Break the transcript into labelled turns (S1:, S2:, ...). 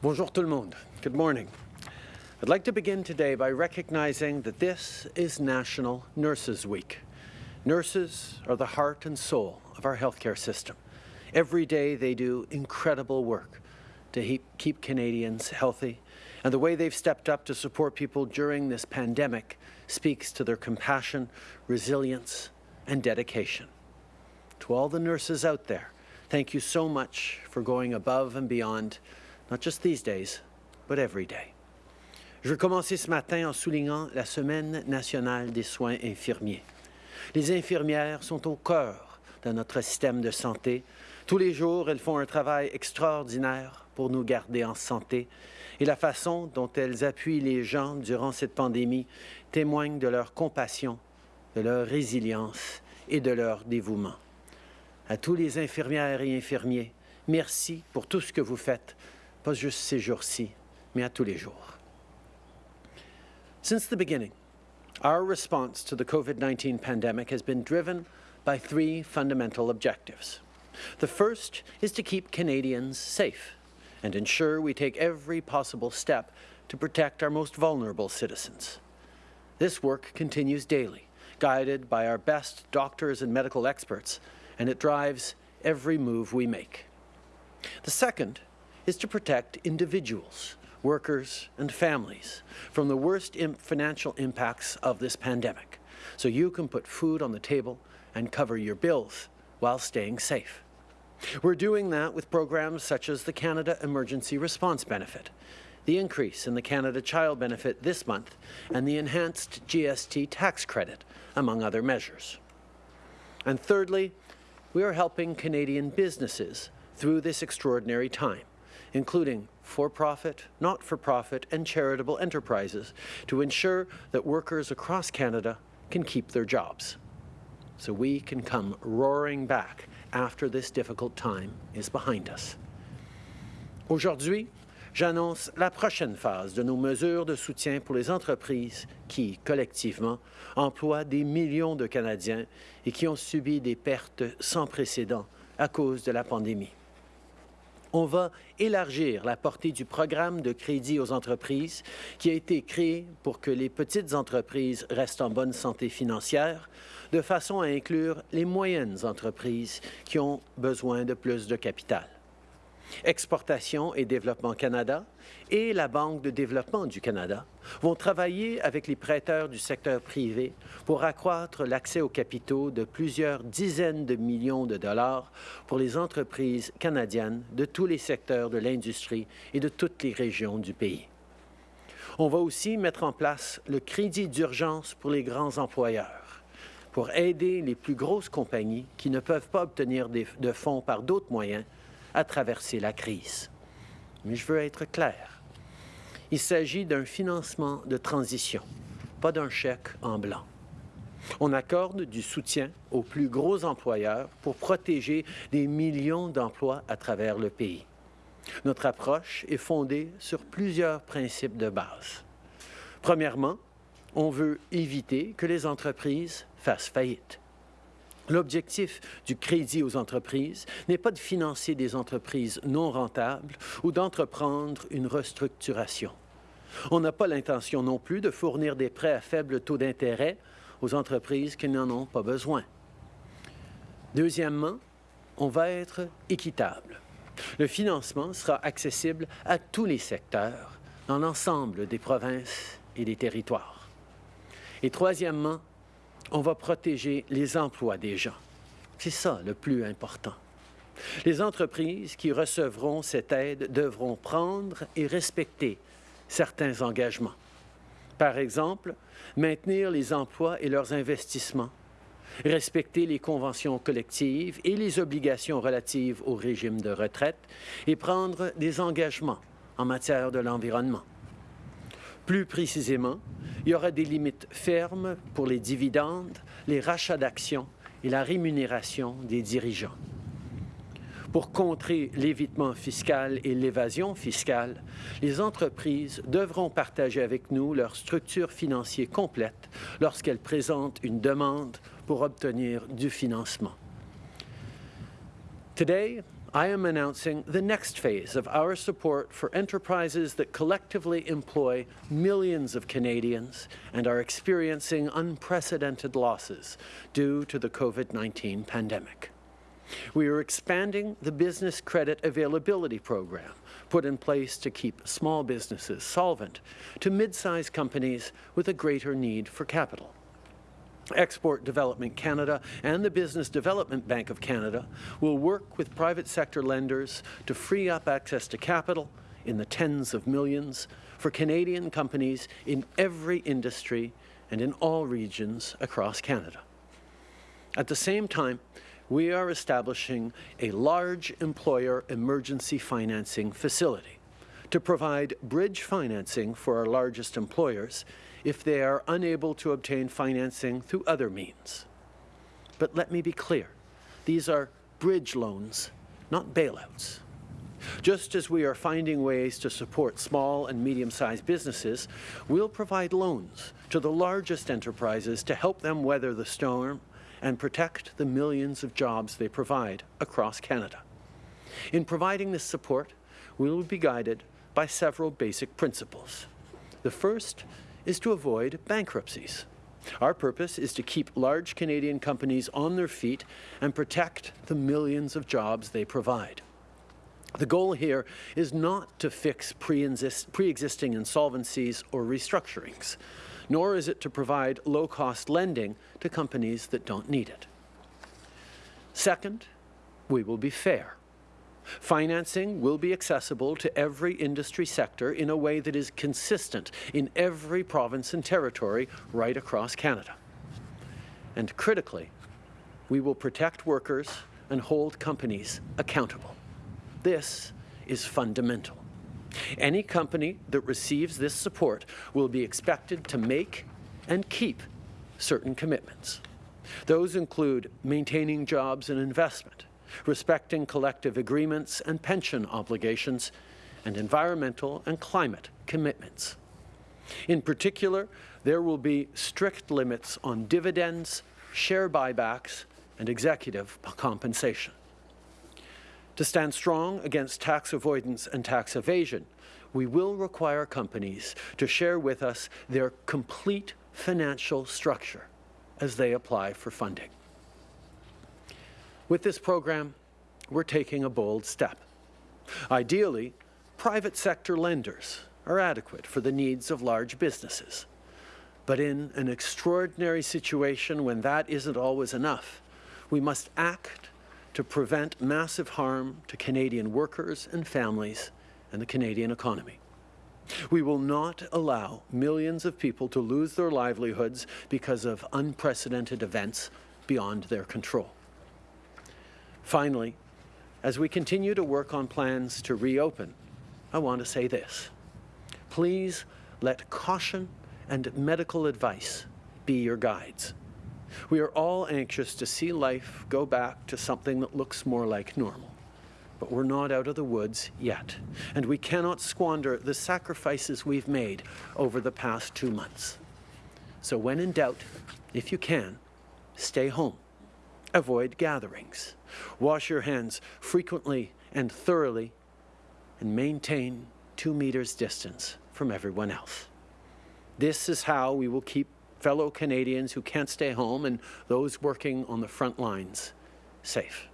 S1: Bonjour tout le monde. Good morning. I'd like to begin today by recognizing that this is National Nurses Week. Nurses are the heart and soul of our healthcare system. Every day they do incredible work to keep Canadians healthy, and the way they've stepped up to support people during this pandemic speaks to their compassion, resilience, and dedication. To all the nurses out there, thank you so much for going above and beyond not just these days, but every day. Je veux commencer ce matin en soulignant la Semaine nationale des soins infirmiers. Les infirmières sont au cœur de notre système de santé. Tous les jours, elles font un travail extraordinaire pour nous garder en santé et la façon dont elles appuient les gens durant cette pandémie témoigne de leur compassion, de leur résilience et de leur dévouement. À tous les infirmières et infirmiers, merci pour tout ce que vous faites pas juste ces jours-ci, mais à tous les jours. Since the beginning, our response to the COVID-19 pandemic has been driven by three fundamental objectives. The first is to keep Canadians safe and ensure we take every possible step to protect our most vulnerable citizens. This work continues daily, guided by our best doctors and medical experts, and it drives every move we make. The second is to protect individuals, workers and families from the worst financial impacts of this pandemic, so you can put food on the table and cover your bills while staying safe. We're doing that with programs such as the Canada Emergency Response Benefit, the increase in the Canada Child Benefit this month, and the enhanced GST tax credit, among other measures. And thirdly, we are helping Canadian businesses through this extraordinary time including for-profit, not-for-profit and charitable enterprises to ensure that workers across Canada can keep their jobs. So we can come roaring back after this difficult time is behind us. Aujourd'hui, j'annonce la prochaine phase de nos mesures de soutien pour les entreprises qui, collectivement, emploient des millions de Canadiens et qui ont subi des pertes sans précédent à cause de la pandémie on va élargir la portée du programme de crédit aux entreprises qui a été créé pour que les petites entreprises restent en bonne santé financière, de façon à inclure les moyennes entreprises qui ont besoin de plus de capital. Exportation et Développement Canada et la Banque de développement du Canada vont travailler avec les prêteurs du secteur privé pour accroître l'accès aux capitaux de plusieurs dizaines de millions de dollars pour les entreprises canadiennes de tous les secteurs de l'industrie et de toutes les régions du pays. On va aussi mettre en place le crédit d'urgence pour les grands employeurs pour aider les plus grosses compagnies qui ne peuvent pas obtenir de fonds par d'autres moyens à traverser la crise. Mais je veux être clair. Il s'agit d'un financement de transition, pas d'un chèque en blanc. On accorde du soutien aux plus gros employeurs pour protéger des millions d'emplois à travers le pays. Notre approche est fondée sur plusieurs principes de base. Premièrement, on veut éviter que les entreprises fassent faillite. L'objectif du crédit aux entreprises n'est pas de financer des entreprises non rentables ou d'entreprendre une restructuration. On n'a pas l'intention non plus de fournir des prêts à faible taux d'intérêt aux entreprises qui n'en ont pas besoin. Deuxièmement, on va être équitable. Le financement sera accessible à tous les secteurs dans l'ensemble des provinces et des territoires. Et troisièmement, on va protéger les emplois des gens. C'est ça le plus important. Les entreprises qui recevront cette aide devront prendre et respecter certains engagements. Par exemple, maintenir les emplois et leurs investissements, respecter les conventions collectives et les obligations relatives au régime de retraite et prendre des engagements en matière de l'environnement. Plus précisément, il y aura des limites fermes pour les dividendes, les rachats d'actions et la rémunération des dirigeants. Pour contrer l'évitement fiscal et l'évasion fiscale, les entreprises devront partager avec nous leur structure financière complète lorsqu'elles présentent une demande pour obtenir du financement. Today, I am announcing the next phase of our support for enterprises that collectively employ millions of Canadians and are experiencing unprecedented losses due to the COVID-19 pandemic. We are expanding the Business Credit Availability Program, put in place to keep small businesses solvent, to mid-sized companies with a greater need for capital. Export Development Canada and the Business Development Bank of Canada will work with private sector lenders to free up access to capital in the tens of millions for Canadian companies in every industry and in all regions across Canada. At the same time, we are establishing a large employer emergency financing facility to provide bridge financing for our largest employers if they are unable to obtain financing through other means. But let me be clear, these are bridge loans, not bailouts. Just as we are finding ways to support small and medium-sized businesses, we'll provide loans to the largest enterprises to help them weather the storm and protect the millions of jobs they provide across Canada. In providing this support, we will be guided by several basic principles. The first is to avoid bankruptcies. Our purpose is to keep large Canadian companies on their feet and protect the millions of jobs they provide. The goal here is not to fix pre-existing insolvencies or restructurings, nor is it to provide low-cost lending to companies that don't need it. Second, we will be fair. Financing will be accessible to every industry sector in a way that is consistent in every province and territory right across Canada. And critically, we will protect workers and hold companies accountable. This is fundamental. Any company that receives this support will be expected to make and keep certain commitments. Those include maintaining jobs and investment, respecting collective agreements and pension obligations, and environmental and climate commitments. In particular, there will be strict limits on dividends, share buybacks, and executive compensation. To stand strong against tax avoidance and tax evasion, we will require companies to share with us their complete financial structure as they apply for funding. With this program, we're taking a bold step. Ideally, private sector lenders are adequate for the needs of large businesses. But in an extraordinary situation when that isn't always enough, we must act to prevent massive harm to Canadian workers and families and the Canadian economy. We will not allow millions of people to lose their livelihoods because of unprecedented events beyond their control. Finally, as we continue to work on plans to reopen, I want to say this. Please let caution and medical advice be your guides. We are all anxious to see life go back to something that looks more like normal. But we're not out of the woods yet, and we cannot squander the sacrifices we've made over the past two months. So when in doubt, if you can, stay home. Avoid gatherings. Wash your hands frequently and thoroughly, and maintain two meters distance from everyone else. This is how we will keep fellow Canadians who can't stay home and those working on the front lines safe.